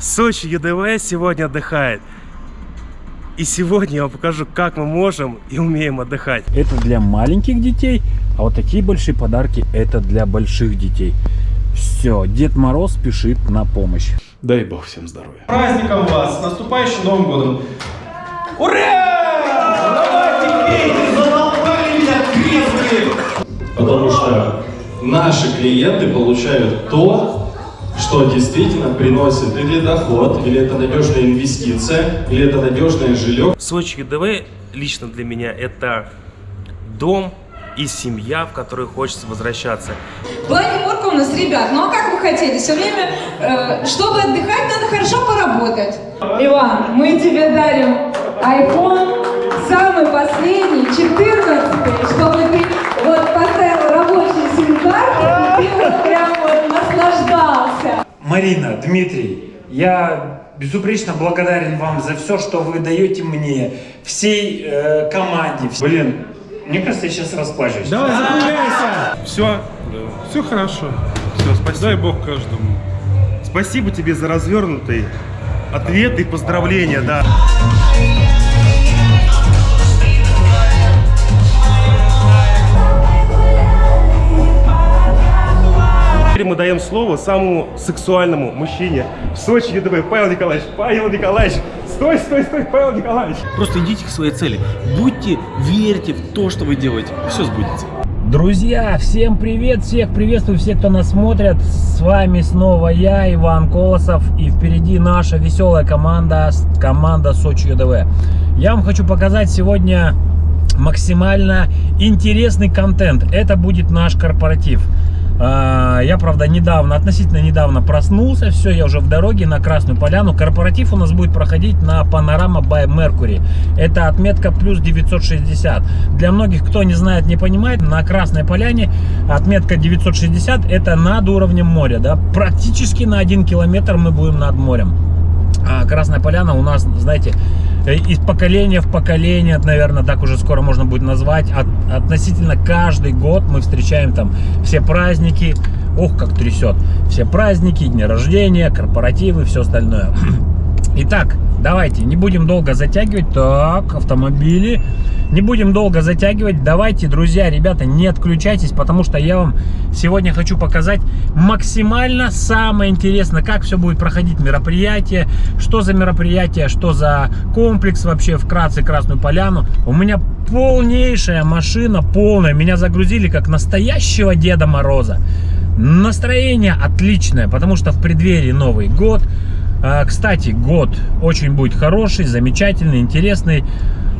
Сочи ЮДВ сегодня отдыхает. И сегодня я вам покажу, как мы можем и умеем отдыхать. Это для маленьких детей, а вот такие большие подарки это для больших детей. Все, Дед Мороз спешит на помощь. Дай бог всем здоровья. праздником вас, с наступающим Новым годом! Ура! Давайте пейте, задолбали меня трезвые! Потому что наши клиенты получают то, что действительно приносит или доход, или это надежная инвестиция, или это надежное жилье. Сочи ЮДВ лично для меня это дом и семья, в которую хочется возвращаться. Планерка у нас, ребят, ну а как вы хотели? Все время, э, чтобы отдыхать, надо хорошо поработать. Иван, мы тебе дарим iPhone, самый последний, 14 чтобы ты вот поставил рабочие сим-карты, и ты вот прям вот наслаждался. Марина, Дмитрий, я безупречно благодарен вам за все, что вы даете мне, всей э, команде. Блин, мне кажется, я сейчас расплачусь. Давай, закругляйся! Все, все хорошо. Все, спасибо. Дай бог каждому. Спасибо тебе за развернутый ответ и поздравления, да. Теперь мы даем слово самому сексуальному мужчине в Сочи ЮДВ. Павел Николаевич, Павел Николаевич, стой, стой, стой, Павел Николаевич. Просто идите к своей цели. Будьте, верьте в то, что вы делаете. Все сбудется. Друзья, всем привет, всех приветствую, всех, кто нас смотрит. С вами снова я, Иван Колосов, и впереди наша веселая команда, команда Сочи ЮДВ. Я вам хочу показать сегодня максимально интересный контент. Это будет наш корпоратив. А, Я, правда, недавно, относительно недавно проснулся, все, я уже в дороге на Красную Поляну. Корпоратив у нас будет проходить на Панорама by Mercury. Это отметка плюс 960. Для многих, кто не знает, не понимает, на Красной Поляне отметка 960 это над уровнем моря. Да? Практически на 1 километр мы будем над морем. А Красная Поляна у нас, знаете, э, из поколения в поколение, наверное, так уже скоро можно будет назвать. От- относительно каждый год мы встречаем там все праздники. Ох, как трясет. Все праздники, дни рождения, корпоративы, все остальное. Итак, давайте, не будем долго затягивать. Так, автомобили. Не будем долго затягивать. Давайте, друзья, ребята, не отключайтесь, потому что я вам сегодня хочу показать максимально самое интересное, как все будет проходить мероприятие, что за мероприятие, что за комплекс вообще, вкратце Красную Поляну. У меня полнейшая машина, полная. Меня загрузили как настоящего Деда Мороза. Настроение отличное, потому что в преддверии Новый год. А, Кстати, год очень будет хороший, замечательный, интересный.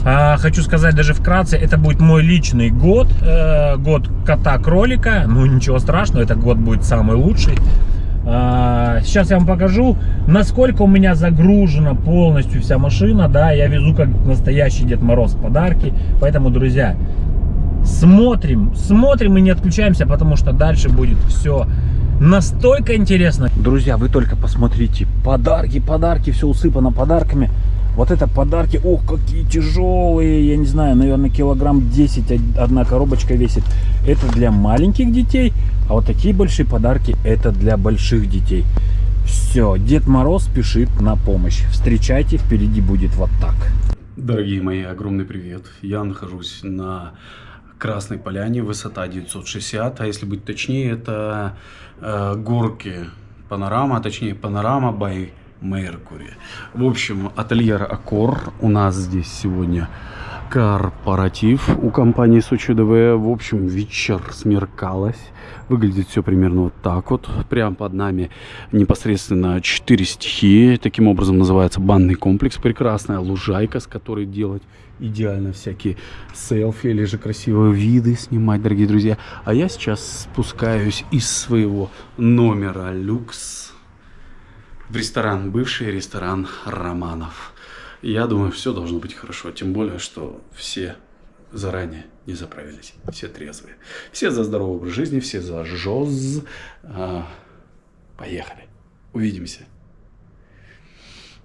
А, Хочу сказать даже вкратце, это будет мой личный год, э, год кота-кролика. Ну ничего страшного, этот год будет самый лучший. А, Сейчас я вам покажу, насколько у меня загружена полностью вся машина. Да, я везу как настоящий Дед Мороз подарки. Поэтому, друзья, смотрим, смотрим и не отключаемся, потому что дальше будет все настолько интересно. Друзья, вы только посмотрите, подарки, подарки, все усыпано подарками. Вот это подарки, ох, какие тяжелые, я не знаю, наверное, килограмм 10 од- одна коробочка весит. Это для маленьких детей, а вот такие большие подарки это для больших детей. Все, Дед Мороз спешит на помощь. Встречайте, впереди будет вот так. Дорогие мои, огромный привет. Я нахожусь на Красной Поляне, высота 960, а если быть точнее, это э, горки Панорама, а точнее Панорама by Mercury. В общем, ательер Аккор у нас здесь сегодня корпоратив у компании Сочи ДВ. В общем, вечер смеркалось. Выглядит все примерно вот так вот. Прямо под нами непосредственно 4 стихии. Таким образом называется банный комплекс. Прекрасная лужайка, с которой делать идеально всякие селфи или же красивые виды снимать, дорогие друзья. А я сейчас спускаюсь из своего номера люкс в ресторан, бывший ресторан Романов. Я думаю, все должно быть хорошо, тем более, что все заранее не заправились, все трезвые. Все за здоровый образ жизни, все за ЖОЗ. А, поехали, увидимся.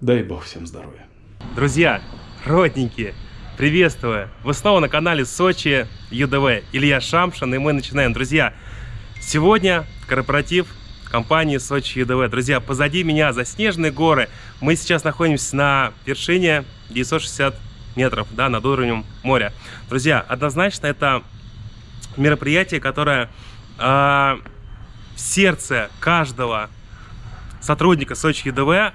Дай бог всем здоровья. Друзья, родненькие, приветствую! Вы снова на канале Сочи ЮДВ. Илья Шамшин, и мы начинаем. Друзья, сегодня корпоратив компании Сочи ЮДВ. Друзья, позади меня заснеженные горы. Мы сейчас находимся на вершине 960 метров, да, над уровнем моря. Друзья, однозначно это мероприятие, которое э, в сердце каждого сотрудника Сочи ЮДВ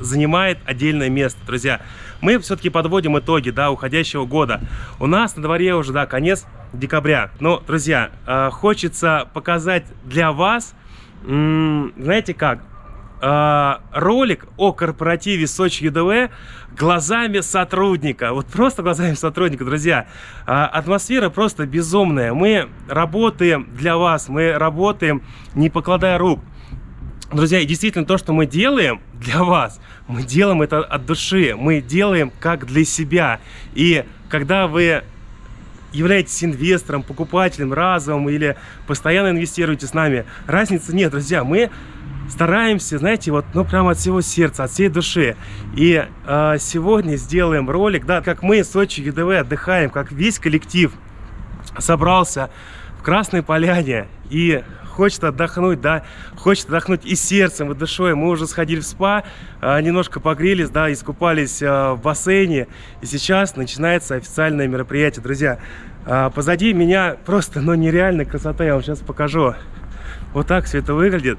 занимает отдельное место, друзья. Мы все-таки подводим итоги, да, уходящего года. У нас на дворе уже, да, конец декабря. Но, друзья, э, хочется показать для вас, знаете как, э, ролик о корпоративе Сочи ЮДВ глазами сотрудника. Вот просто глазами сотрудника, друзья. Э, атмосфера просто безумная. Мы работаем для вас, мы работаем не покладая рук. Друзья, и действительно то, что мы делаем для вас, мы делаем это от души, мы делаем как для себя. И когда вы являетесь инвестором, покупателем разовым или постоянно инвестируете с нами, разницы нет, друзья. Мы стараемся, знаете, вот, ну, прямо от всего сердца, от всей души. И э, сегодня сделаем ролик, да, как мы, Сочи ЮДВ, отдыхаем, как весь коллектив собрался в Красной Поляне и хочет отдохнуть, да, хочет отдохнуть и сердцем, и душой. Мы уже сходили в спа, а, немножко погрелись, да, искупались а, в бассейне. И сейчас начинается официальное мероприятие, друзья. А, позади меня просто, ну, нереальная красота, я вам сейчас покажу. Вот так все это выглядит.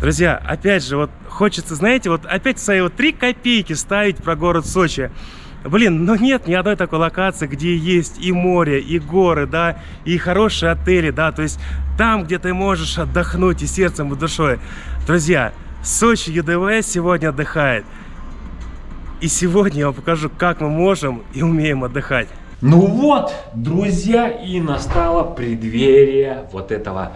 Друзья, опять же, вот хочется, знаете, вот опять свои вот три копейки ставить про город Сочи. Блин, ну нет ни одной такой локации, где есть и море, и горы, да, и хорошие отели, да, то есть там, где ты можешь отдохнуть и сердцем, и душой. Друзья, Сочи ЮДВ сегодня отдыхает. И сегодня я вам покажу, как мы можем и умеем отдыхать. Ну вот, друзья, и настало преддверие вот этого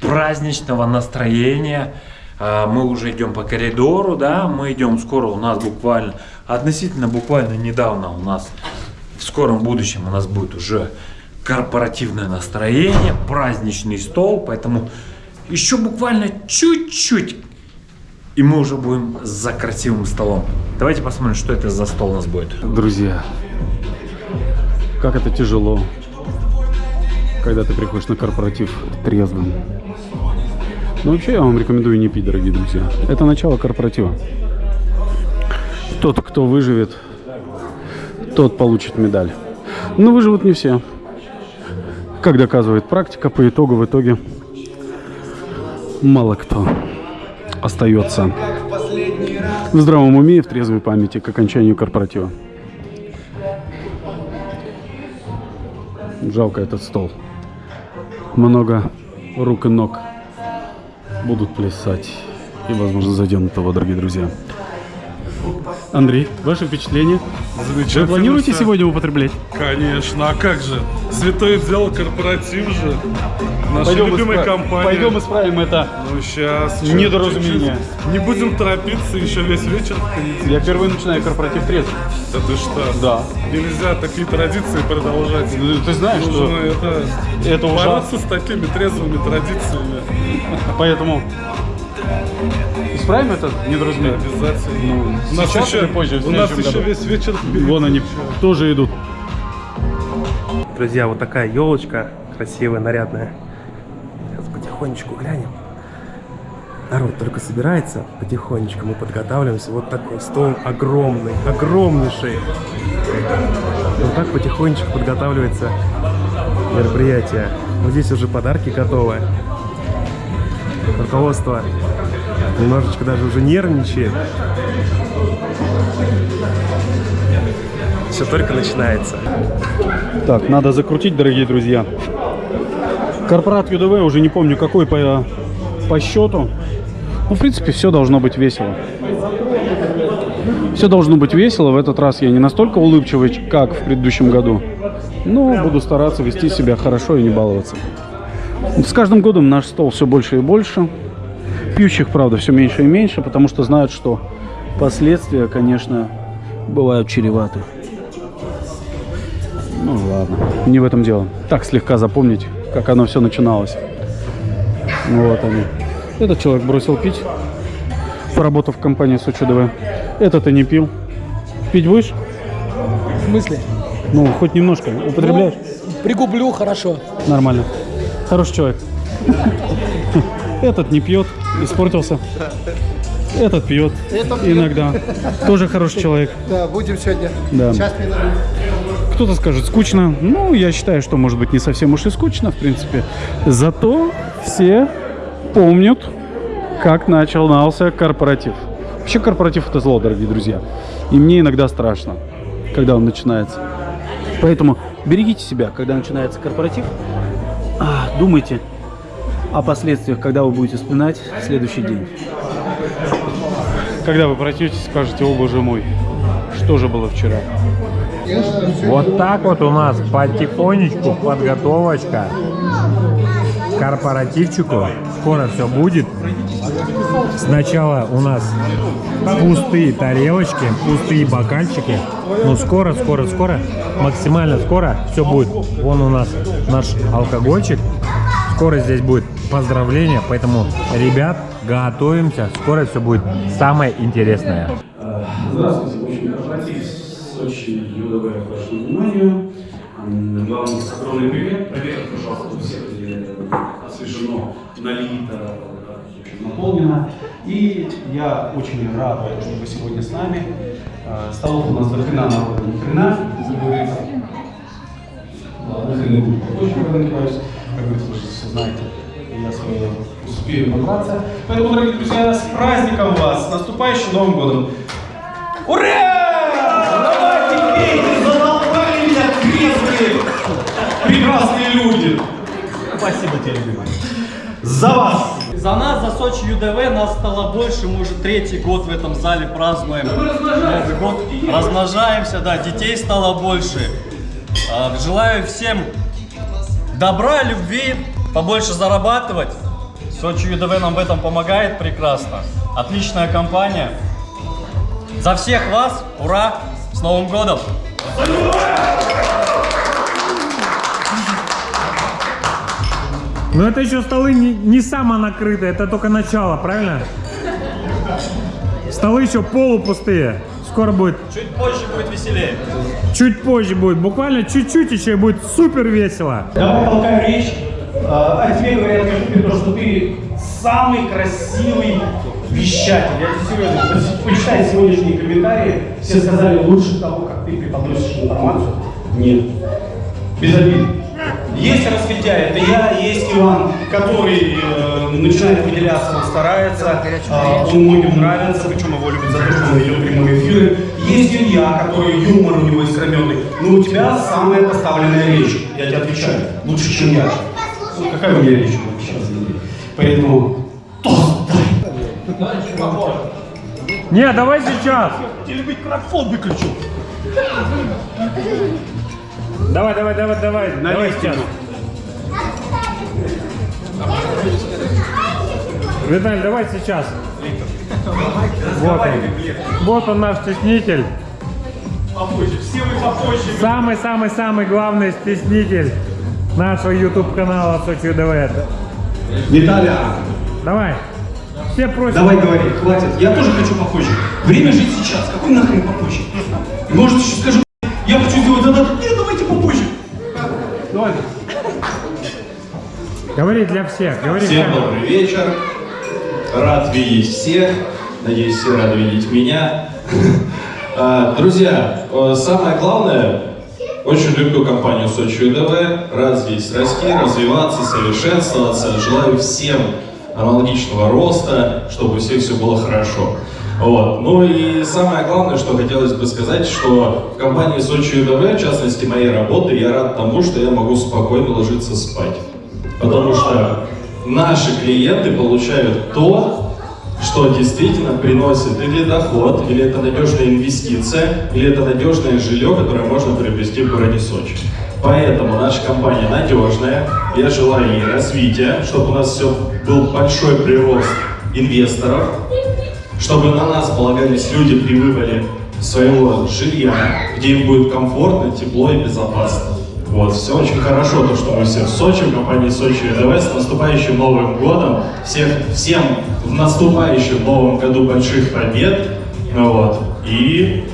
праздничного настроения. А, Мы уже идем по коридору, да, мы идем скоро, у нас буквально, относительно буквально недавно у нас, в скором будущем у нас будет уже корпоративное настроение, праздничный стол, поэтому еще буквально чуть-чуть, и мы уже будем за красивым столом. Давайте посмотрим, что это за стол у нас будет. Друзья, как это тяжело, когда ты приходишь на корпоратив трезвым. Но вообще я вам рекомендую не пить, дорогие друзья. Это начало корпоратива. Тот, кто выживет, тот получит медаль. Но выживут не все. Как доказывает практика, по итогу, в итоге мало кто остается в здравом уме и в трезвой памяти к окончанию корпоратива. Жалко этот стол. Много рук и ног будут плясать. И, возможно, зайдем на того, дорогие друзья. Андрей, ваши впечатления? Вы планируете всё. сегодня употреблять? Конечно, а как же? Святое дело корпоратив же. Наша любимая компания. пойдем исправим это. Ну сейчас. Недоразумение. Не будем торопиться, еще весь вечер впереди. Я впервые начинаю корпоратив трезвым. Да ты что? Да. Нельзя такие традиции продолжать. Ну, Ты знаешь, Нужно что это, это ужасно. бороться с такими трезвыми традициями. Поэтому исправим это недоразумение. Обязательно. у нас сейчас еще, или позже, у нас еще году? весь вечер. Вон они тоже идут. Друзья, вот такая елочка красивая, нарядная. Сейчас потихонечку глянем. Народ только собирается, потихонечку мы подготавливаемся. Вот такой стол огромный, огромнейший. Вот так потихонечку подготавливается мероприятие. Вот здесь уже подарки готовы. Руководство немножечко даже уже нервничает. Все только начинается. Так, надо закрутить, дорогие друзья. Корпорат ЮДВ, уже не помню какой по, по счету. Ну, в принципе, все должно быть весело. Все должно быть весело. В этот раз я не настолько улыбчивый, как в предыдущем году. Но буду стараться вести себя хорошо и не баловаться. С каждым годом наш стол все больше и больше. Пьющих, правда, все меньше и меньше, потому что знают, что последствия, конечно, бывают чреваты. Ну ладно, не в этом дело. Так слегка запомнить, как оно все начиналось. Вот они. Этот человек бросил пить, поработав в компании Сочи ДВ. Этот и не пил. Пить будешь? В смысле? Ну, хоть немножко. Употребляешь? Пригублю хорошо. Нормально. Хороший человек. Этот не пьет, испортился. Этот пьет иногда. Тоже хороший человек. Да, будем сегодня. Да. Сейчас. Кто-то скажет скучно. Ну, я считаю, что может быть не совсем уж и скучно, в принципе. Зато все помнят, как начался корпоратив. Вообще корпоратив это зло, дорогие друзья. И мне иногда страшно, когда он начинается. Поэтому берегите себя, когда начинается корпоратив. Думайте о последствиях, когда вы будете вспоминать следующий день. Когда вы пройдете, скажете, о боже мой, что же было вчера? Вот так вот у нас потихонечку подготовочка к корпоративчику. Скоро все будет. Сначала у нас пустые тарелочки, пустые бокальчики. Ну скоро, скоро, скоро, максимально скоро все будет. Вон у нас наш алкогольчик. Скоро здесь будет поздравление, поэтому, ребят, готовимся. Скоро все будет самое интересное. Здравствуйте, в общем, корпоратив Сочи ЮДВ к вашему Вам огромный привет. Проверьте, пожалуйста, у всех где освежено, налито, общем, наполнено. И я очень рад, что вы сегодня с нами. Э, Столов у нас до хрена народа, ни хрена, как говорится. Ладно, хрена будет попозже. Как говорится, знаете. Я свое успею набраться. Поэтому, дорогие друзья, с праздником вас, с наступающим Новым годом! Ура! Давайте пейте, задолбали меня трезвые, прекрасные люди. Спасибо тебе, любимый. За вас. За нас, за Сочи ЮДВ, нас стало больше, мы уже третий год в этом зале празднуем Новый год. Размножаемся, да, детей стало больше. А, Желаю всем добра, любви, побольше зарабатывать. Сочи ЮДВ нам в этом помогает прекрасно. Отличная компания. За всех вас, ура, с Новым годом! Но это еще столы не, не самонакрытые, это только начало, правильно? Столы еще полупустые. Скоро будет, Чуть позже будет веселее. чуть позже будет, буквально чуть-чуть еще и будет супер весело. Давай толкаю речь. А, О тебе говорят, Кашпир, то, что ты самый красивый вещатель. Я тебе серьезно. Почитай сегодняшние комментарии. Все сказали лучше того, как ты преподносишь информацию. Нет. Без обид. Есть раскрытие, это я, есть Иван, который э, начинает выделяться, он старается, э, он многим нравится, причем его любят за то, что он ведет прямые эфиры. Есть Илья, который юмор у него искрометный, но у тебя самая поставленная речь, я тебе отвечаю, лучше, чем я. Ну, какая у меня речь сейчас? Поэтому тост дай. Не, давай сейчас. Или микрофон выключу. Давай, давай, давай, давай. Давай сейчас. Виталь, давай сейчас. Вот он. Вот он наш стеснитель. Попозже, все вы попозже. Самый-самый-самый главный стеснитель нашего YouTube канала Сочи ДВ. Виталя, Давай. Все просят. давай говори, хватит. Я тоже хочу попозже. Время жить сейчас. Какой нахрен попозже? Может, еще скажи, я хочу сделать задаток. Нет, давайте попозже. Давай. Говори для всех. Говори Всем всем. добрый вечер. Рад видеть всех. Надеюсь, все рады видеть меня. А, Друзья, э, самое главное, очень люблю компанию Сочи ЮДВ. Рад здесь расти, развиваться, совершенствоваться. Желаю всем аналогичного роста, чтобы у всех все было хорошо. Вот. Ну и самое главное, что хотелось бы сказать, что в компании Сочи ЮДВ, в частности моей работы, я рад тому, что я могу спокойно ложиться спать. Потому что наши клиенты получают то, что действительно приносит или доход, или это надежная инвестиция, или это надежное жилье, которое можно приобрести в городе Сочи. Поэтому наша компания надежная. Я желаю ей развития, чтобы у нас все был большой прирост инвесторов, чтобы на нас полагались люди при выборе своего жилья, где им будет комфортно, тепло и безопасно. Вот, все очень хорошо, то, что мы все в Сочи, в компании Сочи ВДВ, с наступающим Новым Годом, всех, всем в наступающем Новом Году больших побед, ну вот, и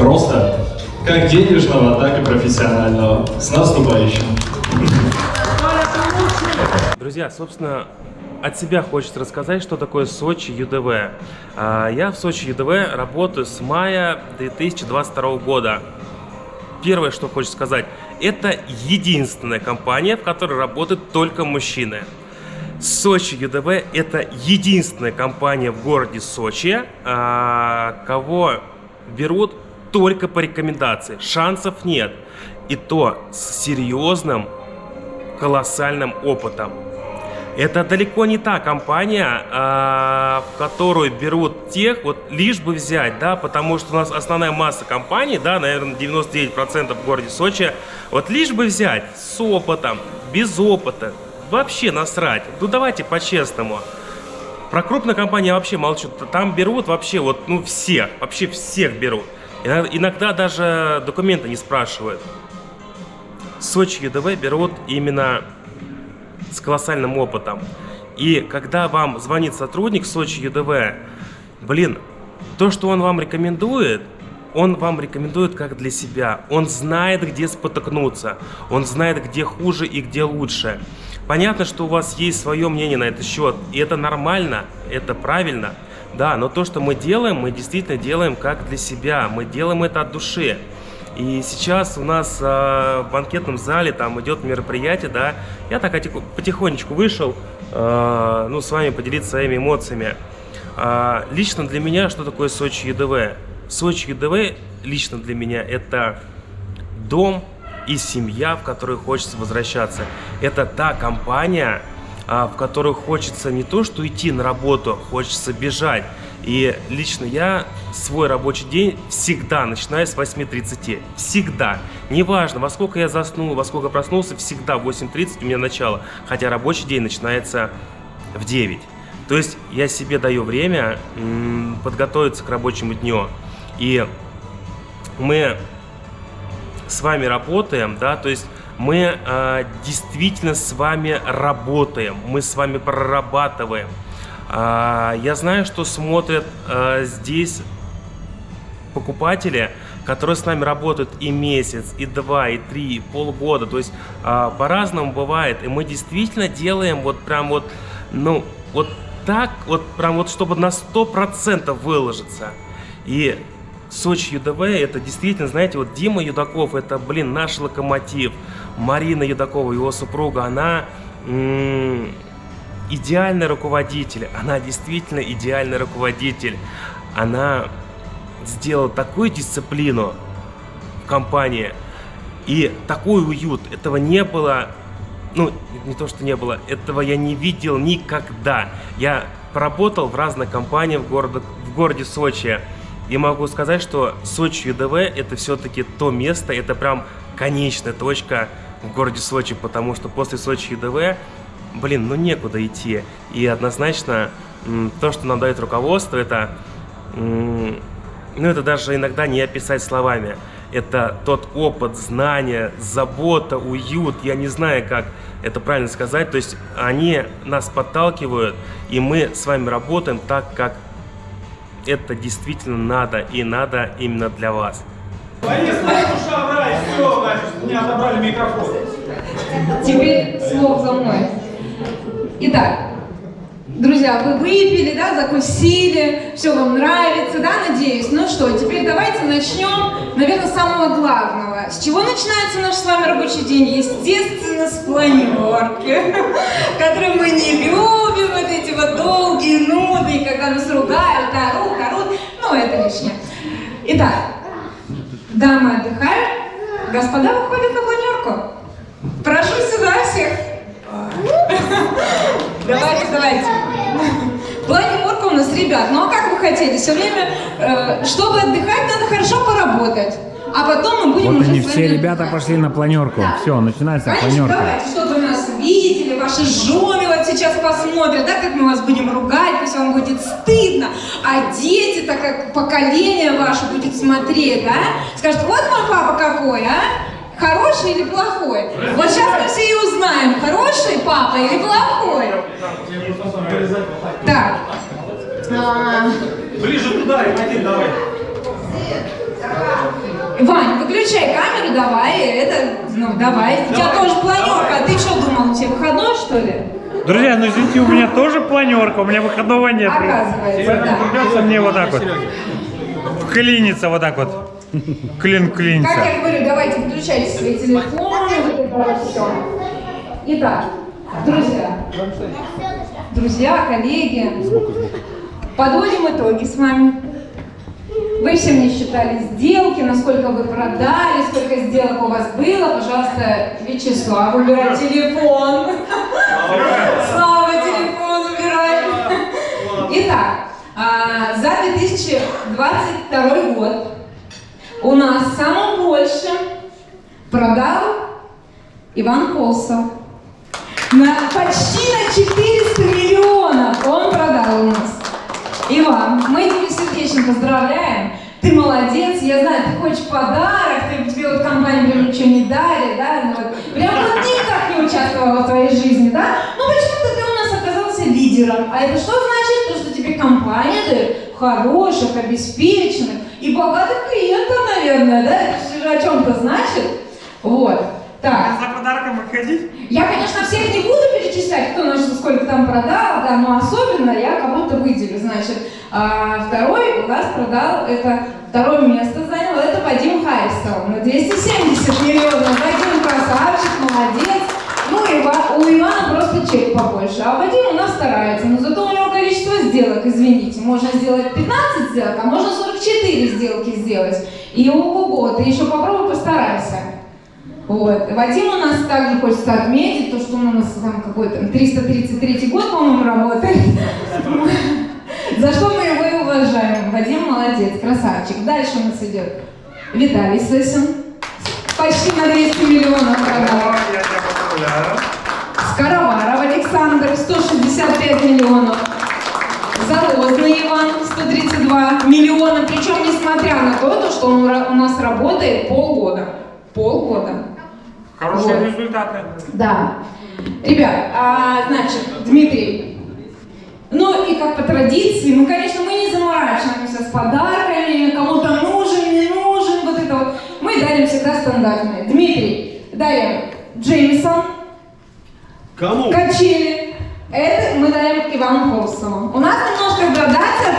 роста, как денежного, так и профессионального. С наступающим! Друзья, собственно, от себя хочется рассказать, что такое Сочи ЮДВ. А, я в Сочи ЮДВ работаю с мая 2022 года. Первое, что хочу сказать, это единственная компания, в которой работают только мужчины. Сочи ЮДВ это единственная компания в городе Сочи, а, кого берут только по рекомендации. Шансов нет. И то с серьезным, колоссальным опытом. Это далеко не та компания, а, в которую берут тех, вот лишь бы взять, да, потому что у нас основная масса компаний, да, наверное, 99% в городе Сочи, вот лишь бы взять с опытом, без опыта, вообще насрать. Ну давайте по-честному. Про крупные компании я вообще молчу. Там берут вообще вот, ну всех, вообще всех берут. Иногда даже документы не спрашивают. Сочи ЮДВ берут именно с колоссальным опытом. И когда вам звонит сотрудник Сочи ЮДВ, блин, то, что он вам рекомендует, он вам рекомендует как для себя. Он знает, где спотыкнуться. Он знает, где хуже и где лучше. Понятно, что у вас есть свое мнение на этот счет. И это нормально, это правильно. Да, но то, что мы делаем, мы действительно делаем как для себя. Мы делаем это от души. И сейчас у нас э, в банкетном зале там идет мероприятие, да. Я так потихонечку вышел, э, ну, с вами поделиться своими эмоциями. Э, лично для меня, что такое Сочи ЕДВ? Сочи ЕДВ лично для меня это дом и семья, в которую хочется возвращаться. Это та компания, в которую хочется не то, что идти на работу, хочется бежать. И лично я свой рабочий день всегда начинаю с 8.30. Всегда. Неважно, во сколько я заснул, во сколько проснулся, всегда в 8.30 у меня начало. Хотя рабочий день начинается в 9. То есть я себе даю время подготовиться к рабочему дню. И мы с вами работаем, да, то есть мы э, действительно с вами работаем, мы с вами прорабатываем. А, я знаю, что смотрят а, здесь покупатели, которые с нами работают и месяц, и два, и три, и полгода. То есть а, по-разному бывает. И мы действительно делаем вот прям вот, ну, вот так, вот прям вот, чтобы на 100% выложиться. И Сочи ЮДВ, это действительно, знаете, вот Дима Юдаков, это, блин, наш локомотив. Марина Юдакова, его супруга, она идеальный руководитель. Она действительно идеальный руководитель. Она сделала такую дисциплину в компании и такой уют. Этого не было, ну, не то, что не было, этого я не видел никогда. Я поработал в разных компаниях в, городе, в городе Сочи. И могу сказать, что Сочи ЮДВ это все-таки то место, это прям конечная точка в городе Сочи, потому что после Сочи ЮДВ блин, ну некуда идти. И однозначно то, что нам дает руководство, это, ну это даже иногда не описать словами. Это тот опыт, знания, забота, уют, я не знаю, как это правильно сказать. То есть они нас подталкивают, и мы с вами работаем так, как это действительно надо, и надо именно для вас. Теперь слов за мной. Итак, друзья, вы выпили, да, закусили, все вам нравится, да, надеюсь. Ну что, теперь давайте начнем, наверное, с самого главного. С чего начинается наш с вами рабочий день? Естественно, с планерки, которую мы не любим, вот эти вот долгие нуды, когда нас ругают, орут, орут, ну это лишнее. Итак, дамы отдыхают, господа выходят на планерку. Прошу сюда всех. Давайте, давайте. Планерка у нас, ребят. Ну а как вы хотели? Все время, э, чтобы отдыхать, надо хорошо поработать. А потом мы будем вот уже они все ребята пошли на планерку. Да. Все, начинается Конечно, планерка. давайте, чтобы нас видели, ваши жены вот сейчас посмотрят, да, как мы вас будем ругать, пусть вам будет стыдно. А дети, так как поколение ваше будет смотреть, да, скажут, вот мой папа какой, а? Хороший или плохой? Вот сейчас мы все и узнаем, хороший папа или плохой. Так. А, Ближе туда, один давай. Вань, выключай камеру, давай, это, ну, давай. У тебя тоже планерка, а ты что думал, у тебя выходной, что ли? Друзья, ну извините, у меня тоже планерка, у меня выходного нет. Оказывается, Поэтому да. придется мне вот так вот. Вклиниться вот так вот. Клин клиниться. Как я говорю, давайте включайте свои телефоны, вот это все. Итак, друзья, друзья, коллеги, подводим итоги с вами. Вы все мне считали сделки, насколько вы продали, сколько сделок у вас было. Пожалуйста, Вячеслав, убирай телефон. Слава, телефон убирай. Итак, а, за 2022 год у нас самым больше продал Иван Колсов. На, почти на 400 миллионов он продал у нас. Иван, мы тебя сердечно поздравляем. Ты молодец, я знаю, ты хочешь подарок, ты, тебе вот компания прям ничего не дали, да? Ну, вот, прям вот никак не участвовала в твоей жизни, да? Ну почему-то ты у нас оказался лидером. А это что значит? То, что тебе компания дает хороших, обеспеченных и богатых клиентов, наверное, да? Это же о чем-то значит. Вот. Так. За подарком выходить? Я, конечно, всех не буду перечислять, кто на что сколько там продал, да, но особенно я кого-то выделю. Значит, а, второй у нас продал, это второе место занял, это Вадим Харисов на 270 миллионов. Вадим красавчик, молодец. Ну, Ива- у Ивана просто чек побольше, а Вадим у нас старается, но зато у него количество сделок, извините, можно сделать 15 сделок, а можно 44 сделки сделать. И ого-го, ты еще попробуй постарайся. Вот. Вадим у нас также хочется отметить, то, что он у нас там какой-то 333 год, по-моему, работает. За что мы его и уважаем. Вадим молодец, красавчик. Дальше у нас идет Виталий Сысин. Почти на 200 миллионов продал. Поздравляю. Скороваров Александр, 165 миллионов. Залозный Иван, 132 миллиона. Причем, несмотря на то, то, что он у нас работает полгода. Полгода. Хорошие Вот. результаты. Да. Ребят, а, значит, Дмитрий, ну и как по традиции, мы, конечно, мы не заморачиваемся с подарками, кому-то нужен, не нужен, вот это вот. Мы дарим всегда стандартные. Дмитрий, дарим Джеймисон, Кому? качели. Это мы дарим Ивану Холсову. У нас немножко градация,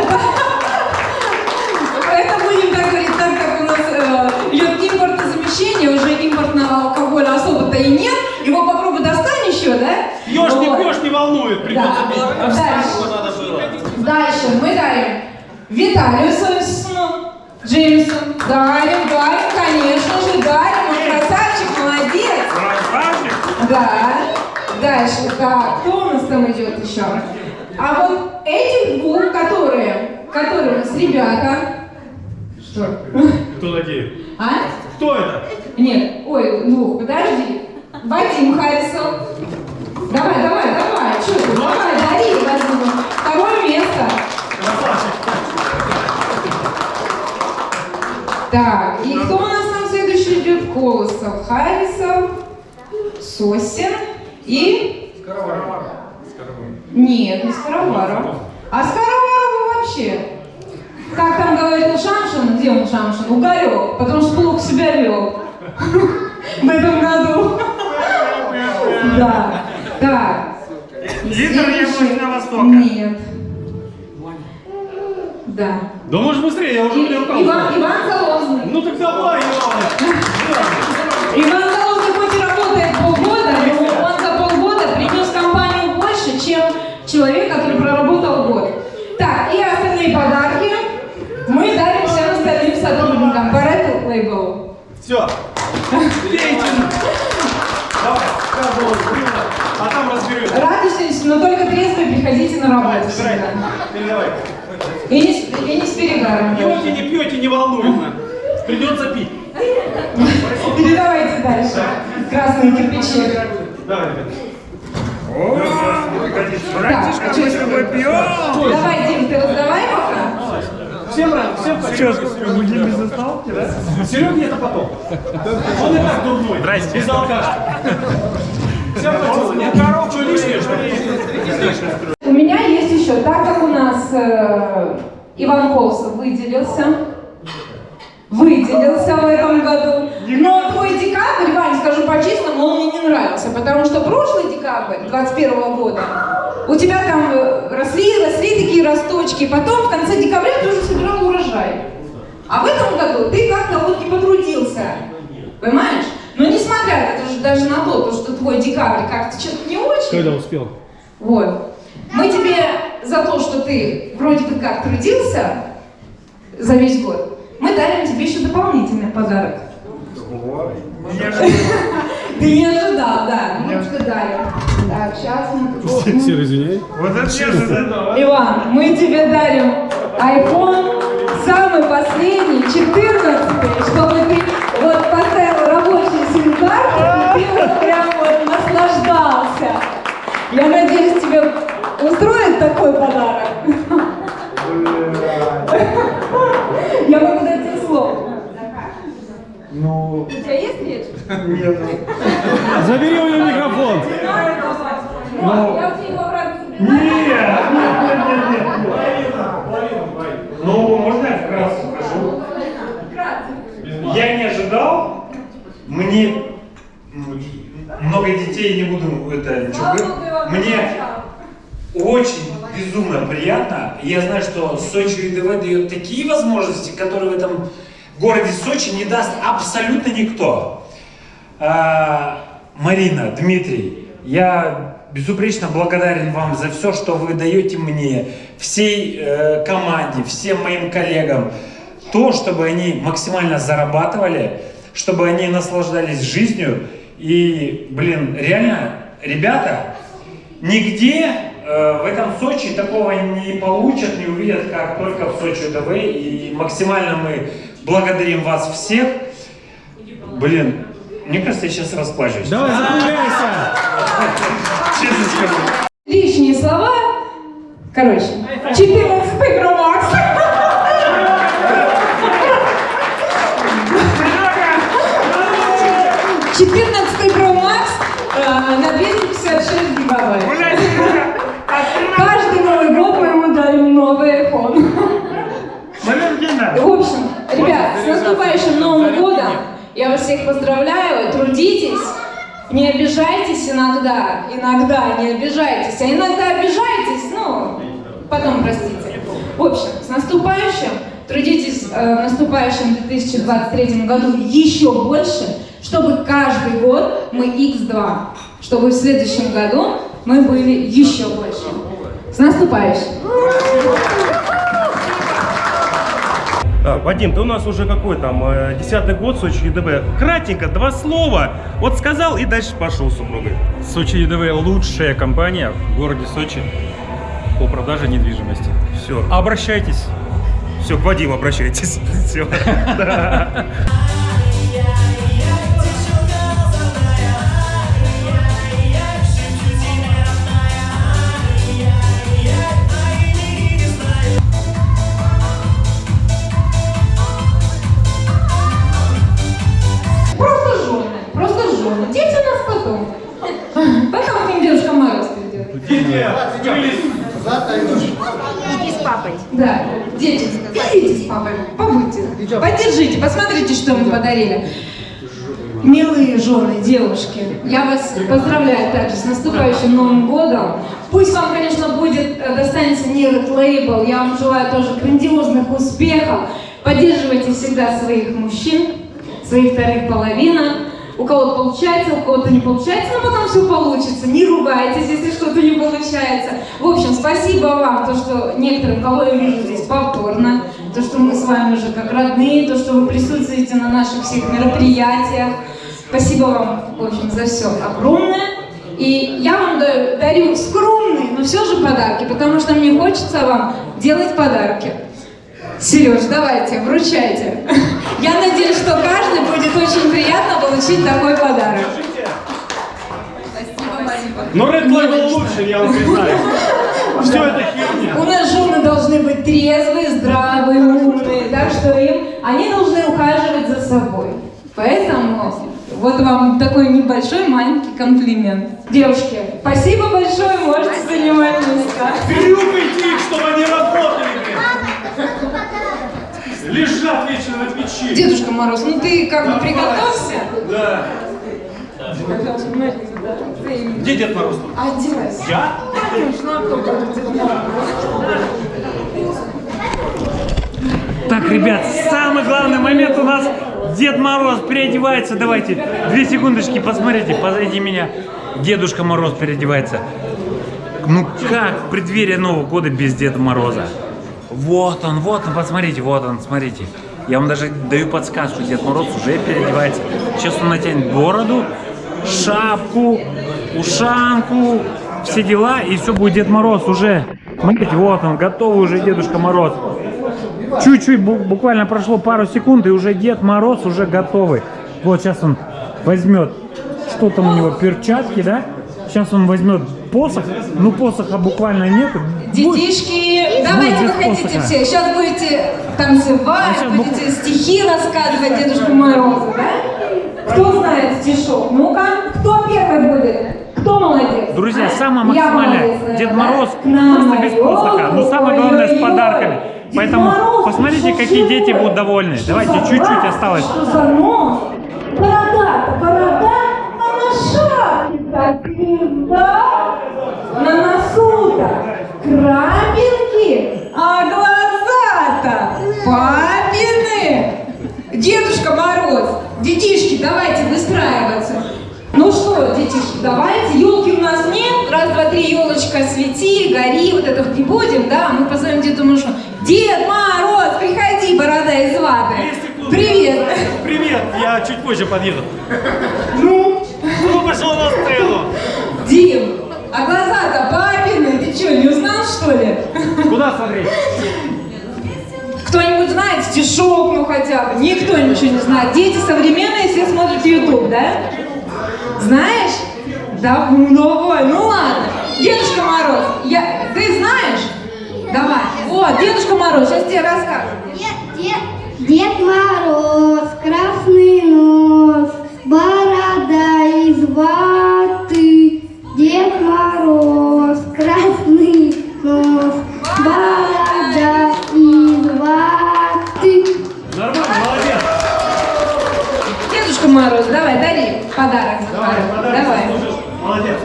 это будем так говорить, так как у нас э, идет импортозамещение, уже импортного алкоголя особо-то и нет. Его попробуй достань еще, да? Пьешь, не пьешь, не волнует, придется Да. Дальше. Дальше мы дарим Виталию Сосисону, Джеймсу. Дарим, дарим, конечно же, дарим. Он красавчик, молодец. Красавчик. Да. Дальше, так, кто у нас там идет еще? А вот этих двух, которые, которые у нас ребята. Что? Кто такие? А? Кто это? Нет, ой, двух, подожди. Вадим Харисов. Давай, давай, давай, что ты, давай, дари, Вадиму. Второе место. Так, и кто у нас там следующий идет? Колосов, Харисов, Сосин и... Нет, не Скороваров. А Скороваров вообще? Как там говорил Шамшин, где он Шамшин? Угорек, потому что плохо себя вел. В этом году. Да. Так. Лидер Следующий. Яблочного Востока. Нет. Да. Да может быстрее, я уже И-. Иван, Иван Залозный. Ну так давай, Иван. Иван Залозный больше, чем человек, который проработал год. Так, и остальные подарки мы дарим всем остальным сотрудникам по Red Label. Все. Пейте. Давай, каждого сбрила, а там разберем. Радуйтесь, но только трезво приходите на работу всегда. передавай. И не, с- и не с перегаром. Пьете, не пьете, не волнует. Придется пить. Передавайте дальше. Красные кирпичи. Давай, ребят. Братишка, мы с тобой пьем. Давай, Дим, ты раздавай пока. Всем рад, всем спасибо. будем без остановки, да? Серега это потом. Он и так дурной. Здрасте. Без алкашки. Всем. Нет, коров, что лишнее, что? У меня есть еще, так как у нас э, Иван Колсов выделился, выделился в этом году. Но твой декабрь, Вань, скажу по-честному, он мне не нравился, потому что прошлый декабрь 21 года у тебя там э, росли, росли такие росточки, потом в конце декабря ты уже собирал урожай. А в этом году ты как-то вот не потрудился, понимаешь? Но несмотря это же даже на то, что твой декабрь как-то что-то не очень. Когда успел? Вот. Мы тебе за то, что ты вроде бы как трудился за весь год, мы дарим тебе еще дополнительный подарок. Ты не ожидал, да. Мы что дарим. Так, сейчас мы... Серый, извиняй. Иван, мы тебе дарим iPhone самый последний, 14 чтобы ты вот поставил рабочий сим-карту, и ты вот прям вот наслаждался. Я надеюсь, тебе устроит такой подарок. Я могу дать тебе слово. Ну, У тебя есть речь? нет. Забери у него микрофон. Я у тебя его обратно Нет, забираю. нет, нет, нет, нет. Ну, можно я вкратце скажу? Я не ожидал. Мне много детей, не буду это ничего говорить. Я Мне очень безумно приятно. Я знаю, что Сочи ЮДВ дает такие возможности, которые в этом городе Сочи не даст абсолютно никто. А, Марина, Дмитрий, я безупречно благодарен вам за все, что вы даете мне, всей э, команде, всем моим коллегам. То, чтобы они максимально зарабатывали, чтобы они наслаждались жизнью. И, блин, реально, ребята, нигде э, в этом Сочи такого не получат, не увидят, как только в Сочи ДВ. И максимально мы благодарим вас всех. Блин, мне кажется, я сейчас расплачусь. Давай, закругляйся. Честно скажу. Лишние слова. Короче, 14 Pro Max. Четырнадцатый Pro Max э, на 256 гигабайт. Каждый Новый год мы ему дарим новый iPhone. В общем, ребят, с наступающим Новым годом! Я вас всех поздравляю, трудитесь, не обижайтесь иногда, иногда не обижайтесь, а иногда обижайтесь, ну, потом простите. В общем, с наступающим, трудитесь э, в наступающем 2023 году еще больше, чтобы каждый год мы x2, чтобы в следующем году мы были еще больше. С наступающим! А, Вадим, ты у нас уже какой там, э, десятый год Сочи ЮДБ. Кратенько, два слова. Вот сказал и дальше пошел с супругой. Сочи ЮДВ лучшая компания в городе Сочи по продаже недвижимости. Все, Обращайтесь. все, к Вадиму обращайтесь. Все. придет. Да, дети, идите с папой, побудьте, поддержите, посмотрите, что мы подарили. Милые жены, девушки, я вас поздравляю также с наступающим Новым годом. Пусть вам, конечно, будет, э, достанется не этот лейбл, я вам желаю тоже грандиозных успехов. Поддерживайте всегда своих мужчин, своих вторых половинок. У кого-то получается, у кого-то не получается, но потом все получится. Не ругайтесь, если что-то не получается. В общем, спасибо вам, то, что некоторые, кого я вижу здесь повторно, то, что мы с вами уже как родные, то, что вы присутствуете на наших всех мероприятиях. Спасибо вам, в общем, за все огромное. И я вам да- дарю скромные, но все же подарки, потому что мне хочется вам делать подарки. Сереж, давайте, вручайте. Я надеюсь, что каждый будет очень приятно получить такой подарок. Но Red Label лучше, я вам признаю. Все это херня. У нас жены должны быть трезвые, здравые, умные, так что им они должны ухаживать за собой. Поэтому вот вам такой небольшой маленький комплимент. Девушки, спасибо большое, можете занимать места. Переубедить их, чтобы они работали. Лежат вечно на печи. Дедушка Мороз, ну ты как бы приготовься. Да. Где Дед Мороз? Одевайся. Я? Конечно, а кто будет Дед Мороз? Так, ребят, самый главный момент у нас Дед Мороз переодевается. Давайте, две секундочки, посмотрите, позади меня. Дедушка Мороз переодевается. Ну как в преддверии Нового года без Деда Мороза? Вот он, вот он, посмотрите, вот он, смотрите. Я вам даже даю подсказку, Дед Мороз уже переодевается. Сейчас он натянет бороду, шапку, ушанку, все дела, и все будет Дед Мороз уже. Смотрите, вот он, готовый уже Дедушка Мороз. Чуть-чуть, бу- буквально прошло пару секунд, и уже Дед Мороз уже готовый. Вот сейчас он возьмет, что там у него, перчатки, да? Сейчас он возьмет посох, ну посоха буквально нету. Детишки, давайте без вы хотите посоха. все. Сейчас будете танцевать, А будете стихи рассказывать Дедушку Морозу, да? Кто знает стишок? Ну-ка, кто первый будет? Кто молодец? Друзья, самое Я максимальное. Дед? Мороз просто без посоха. Но самое главное с подарками. Поэтому Мороз посмотрите, какие дети будут довольны. Давайте чуть-чуть осталось. Что за нос? Борода, борода, а на шапке как звезда. На носу-то крапинки, а глаза-то папины. Дедушка Мороз, детишки, давайте выстраиваться. Ну что, детишки, давайте. Елки у нас нет. Раз, два, три, елочка, свети, гори. Вот это не будем, да? Мы позовем Деду Мороз. Дед Мороз, приходи, борода из ваты. Привет. Привет, я чуть позже подъеду. Ну, Ну, пошел на сцену. Дим, а глаза-то что, не узнал, что ли? Куда смотреть? Кто-нибудь знает стишок, ну хотя бы? Никто ничего не знает. Дети современные все смотрят YouTube, да? Знаешь? Да, ну давай, ну ладно. Дедушка Мороз, я... ты знаешь? Давай. Вот, Дедушка Мороз, сейчас тебе расскажу. Дед, Дед, Дед Мороз, красный нос, борода из ваты. Мороз, давай, дари подарок. Захару. Давай. Молодец.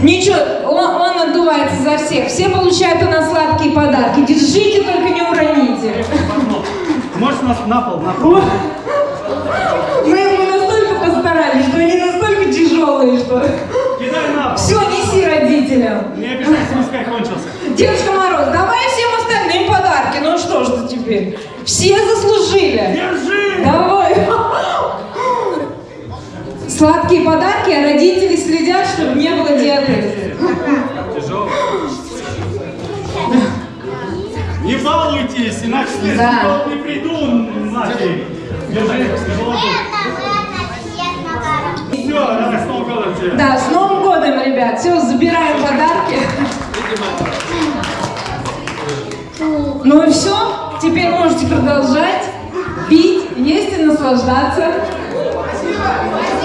Ничего, он, он отдувается за всех. Все получают у нас сладкие подарки. Держите, только не уроните. Можешь нас на пол, на пол. Мы, мы настолько постарались, что они настолько тяжелые, что... Кидай на пол. Все, неси родителям. Не обижайся, пускай кончился. Дедушка Мороз, давай всем остальным подарки. Ну что ж ты теперь? Все заслужили. Держи! Давай. Сладкие подарки, а родители следят, чтобы не было диабета. Не балуйтесь, иначе следующий Да. не приду нафиг. Держи, тяжело Все, давай с Новым годом тебя. Да, с Новым годом, ребят. Все, забираем подарки. Ну и все. Теперь можете продолжать пить, есть и наслаждаться. Новое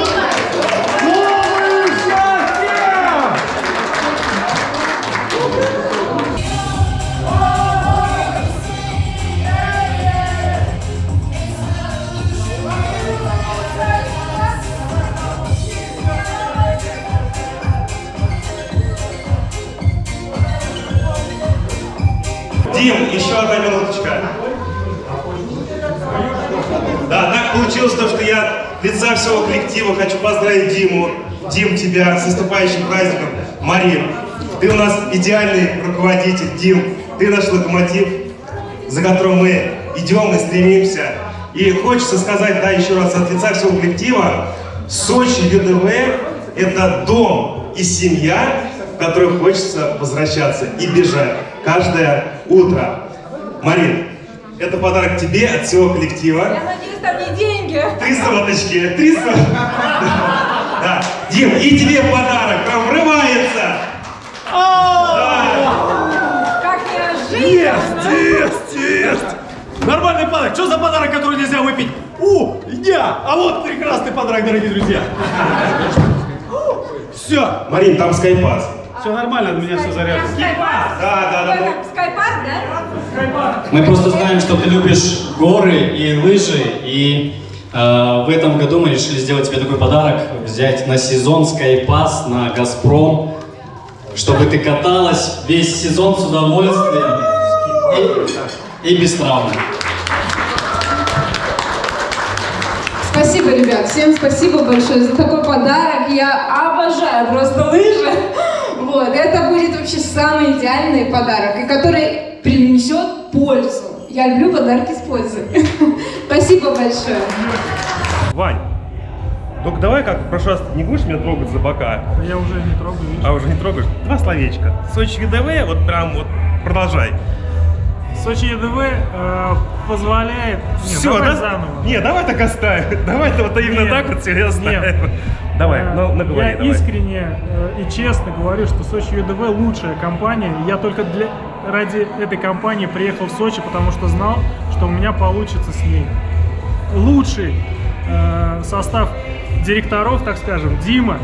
еще одна минуточка. Да, так получилось то, что я лица всего коллектива хочу поздравить Диму. Дим, тебя с наступающим праздником. Марин, ты у нас идеальный руководитель. Дим, ты наш локомотив, за которым мы идем и стремимся. И хочется сказать, да, еще раз от лица всего коллектива, Сочи ЮДВ – это дом и семья, в которую хочется возвращаться и бежать каждое утро. Марин, это подарок тебе от всего коллектива. Я надеюсь, там не деньги. Три соточки, три соточки. Да. Дим, и тебе подарок, прям врывается. Как неожиданно. Есть, есть! Нормальный подарок. Что за подарок, который нельзя выпить? У, я! А вот прекрасный подарок, дорогие друзья. Все. Марин, там скайпас. Все нормально, у меня все заряжено. Скайпарк? Да, да, да. Скайпарк, да? Мы просто знаем, что ты любишь горы и лыжи, и э, в этом году мы решили сделать тебе такой подарок, взять на сезон Скайпас на Газпром, чтобы ты каталась весь сезон с удовольствием и, и без травм. Спасибо, ребят, всем спасибо большое за такой подарок. Я обожаю просто лыжи. Вот, это будет вообще самый идеальный подарок, и который принесет пользу. Я люблю подарки с пользой. Спасибо большое. Вань, только давай как, в прошлый раз, не будешь меня трогать за бока? Я уже не трогаю, видишь? А уже не трогаешь? Два словечка. Сочи ЮДВ, вот прям вот продолжай. Сочи ЕДВ э, позволяет... Нет, Все, давай да? заново. Не, давай так оставим. Давай вот именно Нет, так вот все оставим. нет. Давай, Э, ну наговори, Я давай. искренне э, и честно говорю, что Сочи ЮДВ лучшая компания. Я только для, ради этой компании приехал в Сочи, потому что знал, что у меня получится с ней. Лучший э, состав директоров, так скажем, Дима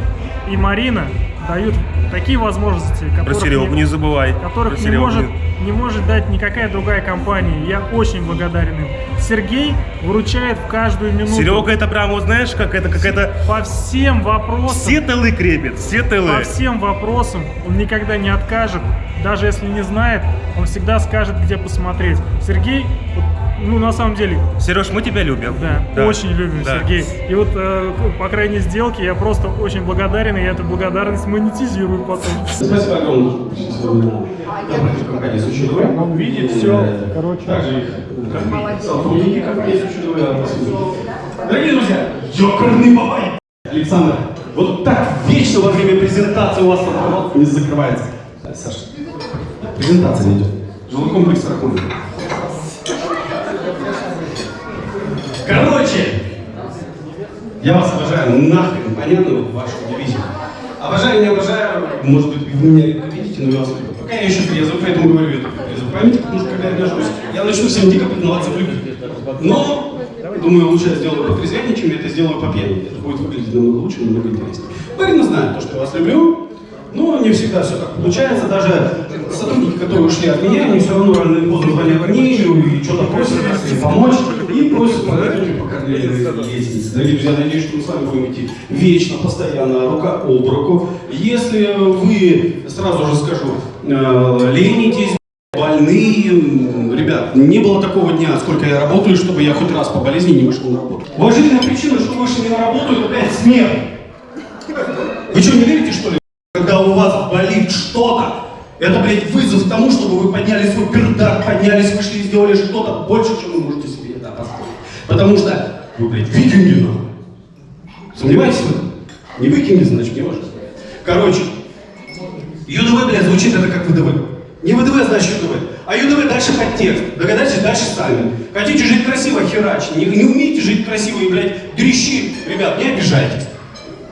и Марина дают такие возможности, Про которых Серегу не- не забывай. которых Про не Серегу может, не может дать никакая другая компания. Я очень благодарен им. Сергей выручает в каждую минуту. Серега это прям, вот знаешь, как это какая-то... По всем вопросам. Все тылы крепит, все тылы. По всем вопросам он никогда не откажет. Даже если не знает, он всегда скажет, где посмотреть. Сергей, вот, ну на самом деле, Сереж, мы тебя любим. да, очень любим да. Сергей. И вот э, по крайней сделке я просто очень благодарен, и я эту благодарность монетизирую потом. Спасибо огромное. Он видит все, короче. Э, ЮДВ. Дорогие друзья, ёкарный бабай! Александр, вот так вечно во время презентации у вас не закрывается. Саша, презентация идет. Жилой комплекс Рахунок. Короче, я вас обожаю, нахрен, понятно, вот вашу дивизию. Обожаю, не обожаю, может быть, вы меня видите, но я вас люблю. Пока я еще трезвый, поэтому говорю это трезвый. Поймите, потому что когда я нажусь, я начну всем дико признаваться в любви. Но, думаю, лучше я сделаю потрезвее, чем я это сделаю по пьяни. Это будет выглядеть намного лучше, намного интереснее. Марина знает то, что я вас люблю, но не всегда все так получается. Даже сотрудники, которые ушли от меня, они все равно рано или поздно звонят мне и что-то просят если помочь. И просят помочь по карьерной лестнице. Дорогие друзья, надеюсь, что мы с вами будем идти вечно, постоянно, рука об руку. Если вы, сразу же скажу, э, ленитесь, больные, м, ребят, не было такого дня, сколько я работаю, чтобы я хоть раз по болезни не вышел на работу. Уважительная причина, что вы вышли не на работу, это, блядь, смерть. Вы что, не верите, что ли? Когда у вас болит что-то, это, блядь, вызов тому, чтобы вы подняли свой пердак, поднялись, вышли и сделали что-то больше, чем вы можете себе это позволить. Потому что вы, блядь, викинги, нахуй. Сомневаетесь в этом? Не викинги, значит, не важно. Короче, ЮДВ, блядь, звучит это как ВДВ. Не ВДВ, значит ЮДВ. А ЮДВ дальше подтекст. Догадайтесь дальше сами. Хотите жить красиво, херач. Не, не умеете жить красиво и, блядь, дрищи. Ребят, не обижайтесь.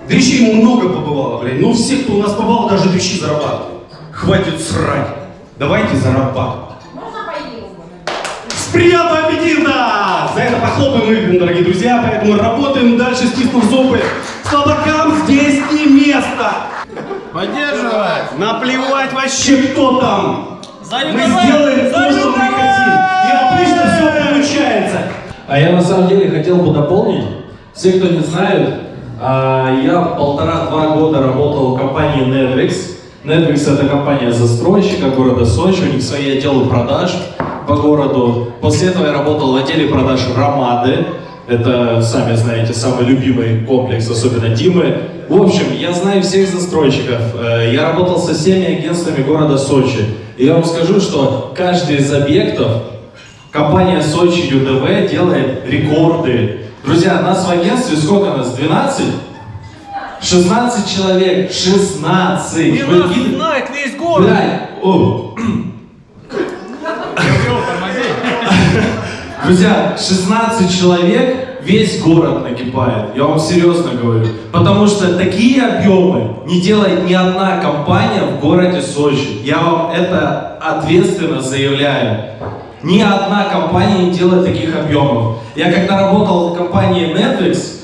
Дрищи ему много побывало, блядь. Ну, все, кто у нас побывал, даже дрищи зарабатывают. Хватит срать. Давайте зарабатывать. С приятного аппетита! За это похлопаем их, дорогие друзья. Поэтому работаем дальше, стиснув зубы. Слабакам здесь не место. Поддерживать! Наплевать вообще, кто там! Мы сделаем то, что мы хотим. И обычно все получается. А я на самом деле хотел бы дополнить. Все, кто не знают, а, я полтора-два года работал в компании Netflix. Netflix это компания застройщика города Сочи, у них свои отделы продаж по городу. После этого я работал в отделе продаж Ромады. Это, сами знаете, самый любимый комплекс, особенно Димы. В общем, я знаю всех застройщиков. Э, Я работал со всеми агентствами города Сочи. И я вам скажу, что каждый из объектов Компания Сочи ЮДВ делает рекорды. Друзья, нас в агентстве сколько нас? 12? 16 человек. 16. Вы видите? знает весь город. Блядь, о. Друзья, 16 человек, весь город накипает. Я вам серьезно говорю. Потому что такие объемы не делает ни одна компания в городе Сочи. Я вам это ответственно заявляю. Ни одна компания не делает таких объемов. Я когда работал в компании Netflix,